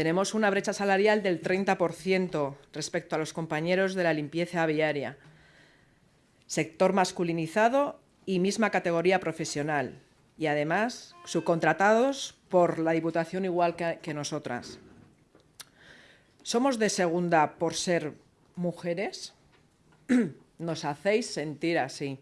Tenemos una brecha salarial del 30% respecto a los compañeros de la limpieza aviaria, Sector masculinizado y misma categoría profesional. Y además subcontratados por la Diputación igual que nosotras. ¿Somos de segunda por ser mujeres? Nos hacéis sentir así.